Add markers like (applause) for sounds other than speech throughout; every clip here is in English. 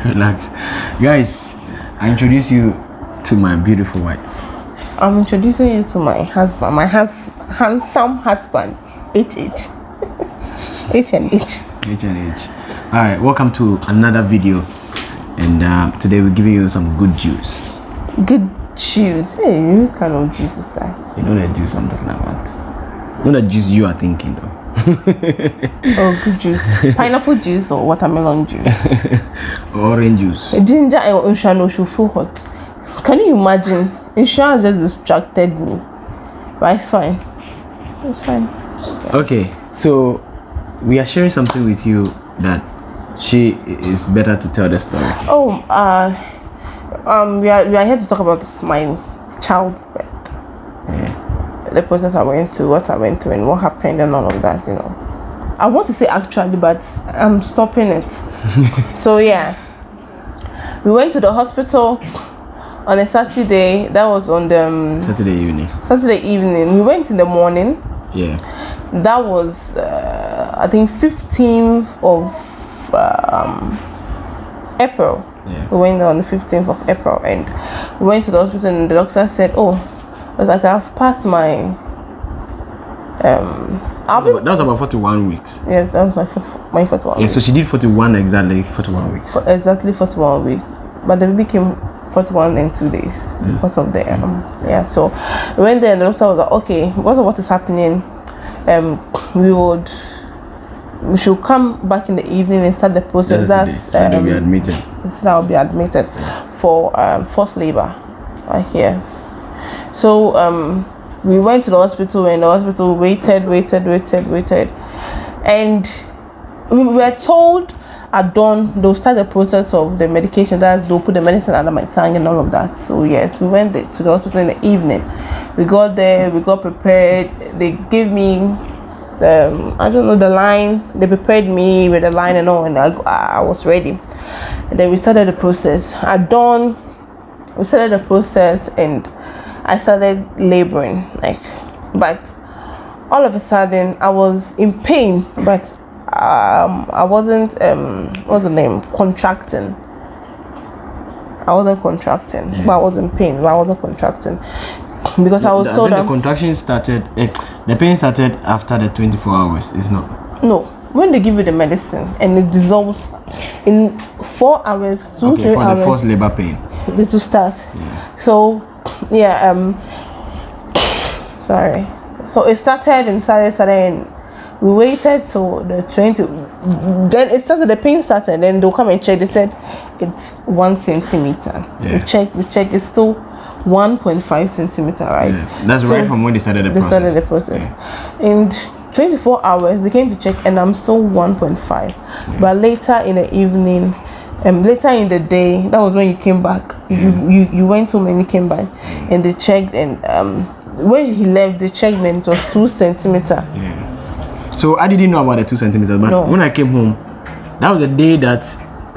(laughs) Relax. Guys, I introduce you to my beautiful wife. I'm introducing you to my husband, my has handsome husband, HH. (laughs) H and H. H and H. Alright, welcome to another video. And uh, today we're giving you some good juice. Good juice. Hey, what kind of juice is that? You know the juice I'm talking about. Not the juice you are thinking though. (laughs) Oh, good juice. Pineapple juice or watermelon juice. (laughs) Orange juice. Ginger and Unshano should feel hot. Can you imagine? Insurance just distracted me. But it's fine. It's fine. Okay, so we are sharing something with you that she is better to tell the story. Oh, uh, um, we are we are here to talk about my childbirth. The process I went through, what I went through, and what happened, and all of that. You know, I want to say actually, but I'm stopping it. (laughs) so yeah, we went to the hospital on a Saturday. That was on the um, Saturday evening. Saturday evening. We went in the morning. Yeah. That was uh, I think 15th of um, April. Yeah. We went on the 15th of April and we went to the hospital and the doctor said, Oh, I was like, I've passed my. Um, I've been, That was about 41 weeks. yes, that was my 40, my 41 Yeah, so she did 41 exactly, 41 weeks. for exactly 41 weeks. But the baby came 41 in two days because of the um, yeah. So we went there and the doctor was like, okay, because of what is happening, um, we would we should come back in the evening and start the process. That's That's day. So they'll be um, admitted. so I'll be admitted for um, forced labor. Right yes. So um, we went to the hospital and the hospital waited, waited, waited, waited, and we were told at dawn they'll start the process of the medication. That's they'll put the medicine under my tongue and all of that. So yes, we went to the hospital in the evening. We got there, we got prepared. They gave me um, I don't know the line. They prepared me with the line and all, and I, I was ready. And then we started the process. At dawn, we started the process, and I started laboring. Like, but all of a sudden, I was in pain, but um, I wasn't um, what's the name contracting. I wasn't contracting, but I was in pain. But I wasn't contracting because I was I told the contraction started, eh, the pain started after the 24 hours. It's not. No, when they give you the medicine and it dissolves in four hours, two, Okay, three for the first labor pain. it will start. So, yeah, um, (coughs) sorry. So it started and started, started, and we waited till the 20. Then it started, the pain started, then they'll come and check. They said it's one centimeter. Yeah. We check, we check, it's still 1.5 centimeter, right? Yeah. That's So- right from when they started the they process. started the process. In 24 hours, they came to check, and I'm still 1.5. But later in the evening, um, later in the day, that was when you came back. You, you you went home and you came back, and they checked, and um, when he left, they checked, and it was two centimeter. Yeah. So I didn't know about the two centimeters, but No. when I came home, that was the day that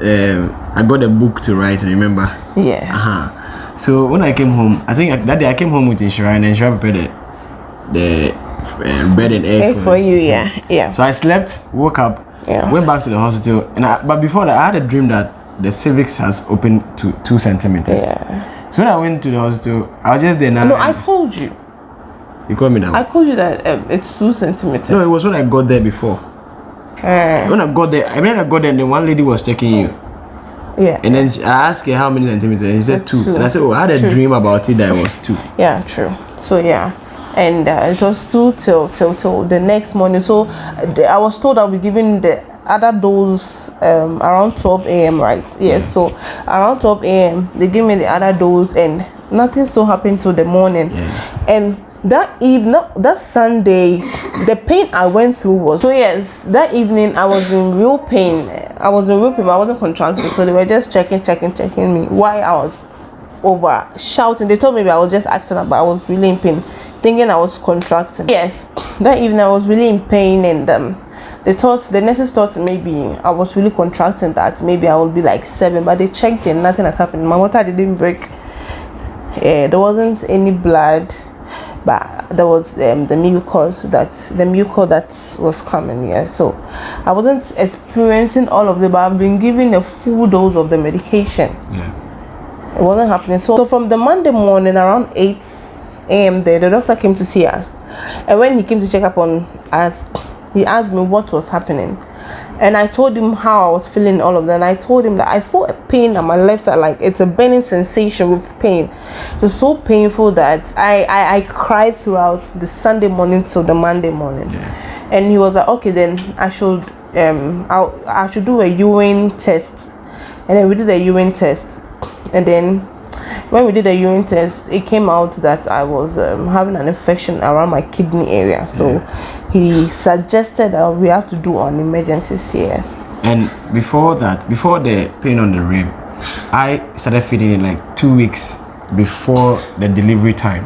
um, I got a book to write. Remember? Yes. Uh-huh. So when I came home, I think I- that day I came home with Inshira and Inshira prepared the, the uh, bread and egg, Egg for, for you, yeah, yeah. So I slept, woke up, Yeah. went back to the hospital, and I, but before that I had a dream that the cervix has opened to two centimeters. Yeah. So when I went to the hospital, I was just there now. No, I called you. you called me now. I called you that um, it's two centimeters. no, it was when I got there before. Uh, When I got there, I mean I got there, and then one lady was checking you, yeah. and then she, I asked her how many centimeters, and she said two. Two. And I said, oh, I had a dream about it that it was two. Yeah, true. So yeah, and uh, it was two till till till the next morning. So I was told I'll be giving the other dose um, around 12 a.m. Right? Yes. So around 12 a.m. they gave me the other dose, and nothing still happened till the morning. Yeah. And that evening, that Sunday, the pain I went through was so yes. That evening I was in real pain. I was in real pain. but I wasn't contracting, so they were just checking, checking, checking me. Why I was over shouting. They told me I was just acting up, but I was really in pain, thinking I was contracting. Yes, that evening I was really in pain, and um, they thought the nurses thought maybe I was really contracting that maybe I would be like seven, but they checked and nothing has happened. My water didn't break. Yeah, there wasn't any blood. but there was um, the mucus that the mucus that was coming. Yeah, so I wasn't experiencing all of it, but I've been given a full dose of the medication. Yeah. It wasn't happening. So, so from the Monday morning around 8 a.m. there, the doctor came to see us. And when he came to check up on us, he asked me what was happening. And I told him how I was feeling all of that. And I told him that I felt a pain on my left side, like it's a burning sensation with pain. It was so painful that I, I, I cried throughout the Sunday morning till the Monday morning. Yeah. And he was like, okay, then I should um i I should do a urine test. And then we did a urine test. And then when we did a urine test, it came out that I was um, having an infection around my kidney area. So he suggested that we have to do an emergency CS. And before that, before the pain on the rib, I started feeling it like two weeks before the delivery time.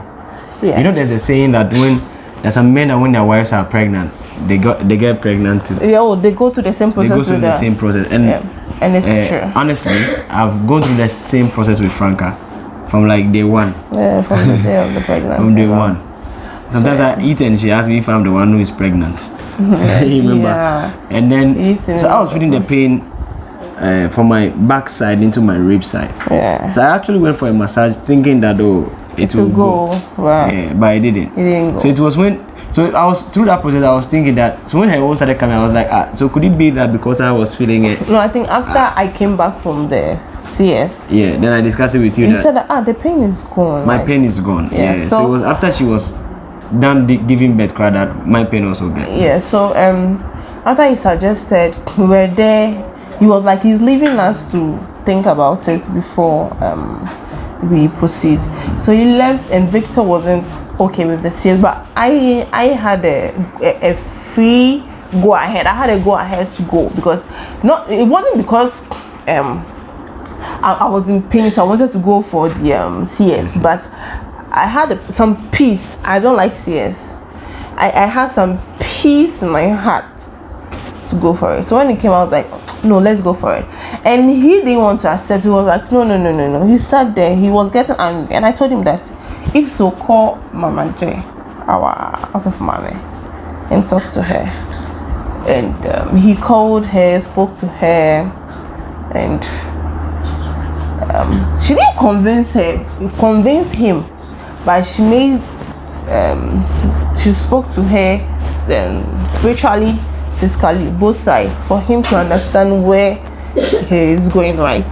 Yes. You know, there's a saying that when there's some men that when their wives are pregnant, they got they get pregnant too. yeah, oh, they go through the same process. They go through with the same process, and Yeah, and it's uh, true. honestly, I've gone through the same process with Franca from like day one. Yeah, from the day of the (laughs) pregnancy. From day one. Sometimes I eat and she asks me if I'm the one who is pregnant. (laughs) (laughs) you remember? Yeah. And then, It so I was feeling the pain uh, from my backside into my rib side. Yeah. So I actually went for a massage thinking that oh, it will go, right. Yeah, but I didn't. It didn't go. So it was when so I was through that process I was thinking that so when her own started coming I was like ah so could it be that because I was feeling it No, I think after I came back from the CS, yeah then I discussed it with you you that said that ah the pain is gone. my like- pain is gone Yeah, yeah, so, so- it was after she was done giving birth cry that my pain also gone Yeah. So um, after he suggested, we were there. He was like he's leaving us to think about it before um we proceed. So he left, and Victor wasn't okay with the CS, but I I had a a, a free go ahead. I had a go ahead to go because not it wasn't because um I, I was in pain, so I wanted to go for the um, CS, but I had a, some peace. I don't like CS. I, I had some peace in my heart to go for it. So when it came out, I was like, no, let's go for it. And he didn't want to accept. He was like, no, no, no, no, no. He sat there. He was getting angry, and I told him that if so, call Mama J, our house of mommy, and talk to her. And um, he called her, spoke to her, and she didn't convince her convince him but she made um she spoke to her um, spiritually physically both sides for him to understand where he is going right?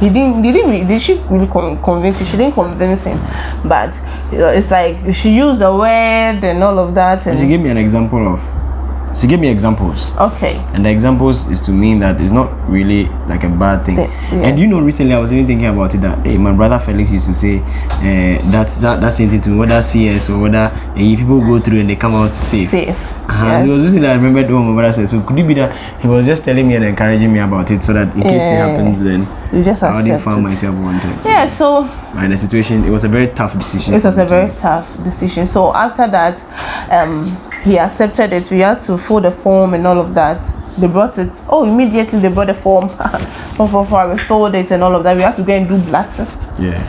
He didn't he didn't did she really con- convince him she didn't convince him but you know, it's like she used the word and all of that and she gave me an example of she gave me examples okay and the examples is to mean that it's not really like a bad thing. Th- And you know, recently I was even thinking about it that hey, my brother Felix used to say uh, that, that that same thing to me, whether CS or whether uh, people go through and they come out safe. safe Uh-huh. Yes. It was recently I remembered what my brother said. So could it be that he was just telling me and encouraging me about it so that in case it happens, then you just I accept find it. myself wanted. yeah so in the situation, it was a very tough decision. it was a very tough decision so after that um he accepted it. We had to fill the form and all of that. They brought it. Oh immediately they brought the form. Form for for we filled it and all of that. We had to go and do blood test. Yeah.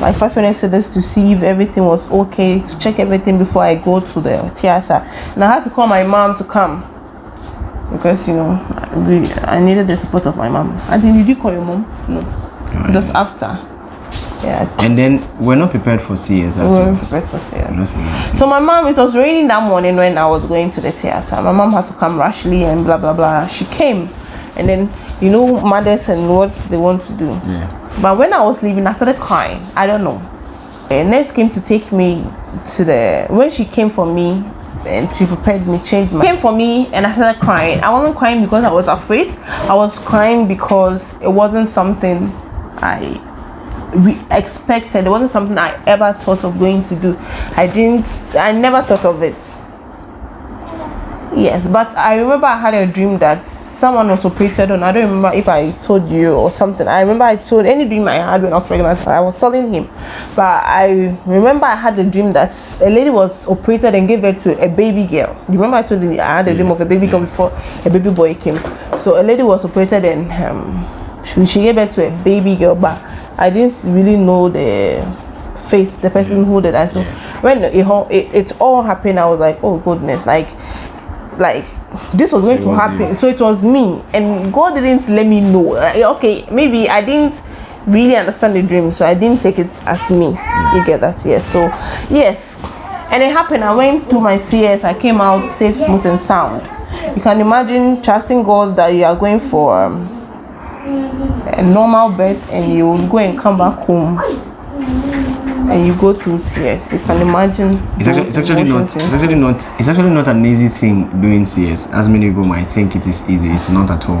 like said this to see if everything was okay to check everything before i go to the theater. And i had to call my mom to come because you know we, i needed the support of my mom. I think you did you call your mom? No. Just after And then we're not prepared for CS as we well. were prepared for serious We're not prepared for So my mom, it was raining that morning when I was going to the theater. My mom had to come rashly and blah blah blah. She came, and then you know mothers and what they want to do. Yeah. But when I was leaving, I started crying. I don't know. And nurse came to take me to the when she came for me and she prepared me, changed my came for me and I started crying. I wasn't crying because I was afraid. I was crying because it wasn't something I we expected. It wasn't something I ever thought of going to do. I didn't I never thought of it. Yes, but I remember I had a dream that someone was operated on. I don't remember if I told you or something. I remember I told any dream I had when I was pregnant. I was telling him, but I remember I had a dream that a lady was operated and gave birth to a baby girl. You remember I told you I had a dream of a baby girl before a baby boy came. So a lady was operated and um, she, she gave birth to a baby girl, but I didn't really know the face the person who did that. So when it, all- it it all happened, I was like, oh goodness, like like this was going it to happen. you. So it was me, and God didn't let me know. Like, okay, maybe I didn't really understand the dream, so I didn't take it as me. You get that? Yes. So yes, and it happened. I went to my CS. I came out safe, smooth, and sound. You can imagine trusting God that you are going for. Um, a normal birth and you will go and come back home and you go through CS. You can imagine. It's actually, it's actually not. It's actually not. It's actually not an easy thing doing CS. As many people might think it is easy. It's not at all,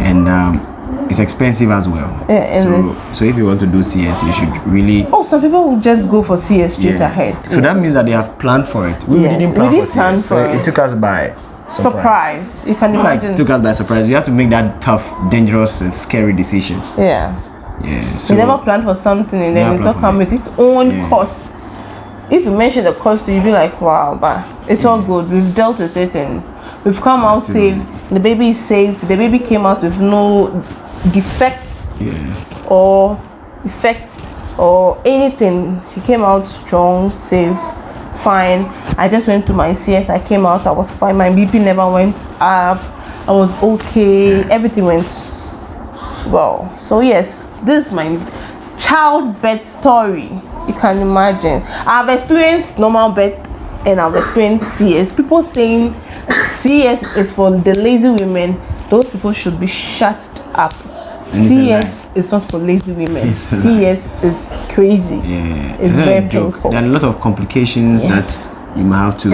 and um, it's expensive as well. Yeah, and so, so if you want to do CS, you should really. Oh, some people will just go for CS straight Yeah. ahead. So that means that they have planned for it. We Yes, didn't we plan didn't for plan for so it. it took us by surprise. surprise. You can Like imagine. took us by surprise. You have to make that tough, dangerous, and scary decision. yeah. Yeah. So You never planned for something and then it all come with its own Yeah. cost. If you mention the cost, you'll be like, wow, but it's all good. We've dealt with it and we've come out safe. The baby is safe. The baby came out with no defects yeah. or effect or anything. She came out strong, safe, fine. I just went to my CS. I came out. I was fine. My BP never went up. I was okay. Everything went well. So yes, this is my childbirth story. You can imagine. I've experienced normal birth and I've experienced CS. People saying CS is for the lazy women. Those people should be shut up. CS is not for lazy women. CS is crazy. Yeah, It's very painful. There are a lot of complications Yes. that you might have to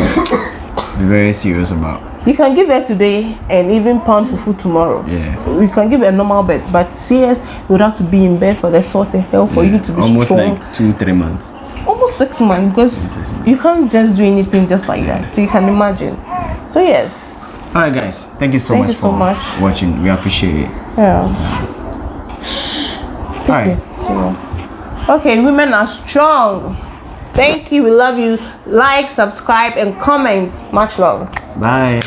be very serious about. You can give birth today and even pound for food tomorrow. Yeah. You can give a normal birth, but CS would have to be in bed for the sort of hell for you to be Almost strong. like two, three months. Almost six months because you can't just do anything just like that. So you can imagine. So yes. All right, guys. Thank you so Thank much you so for much. watching. We appreciate it. Yeah. All right. So, okay, women are strong. Thank you. We love you. Like, subscribe, and comment. Much love. Bye.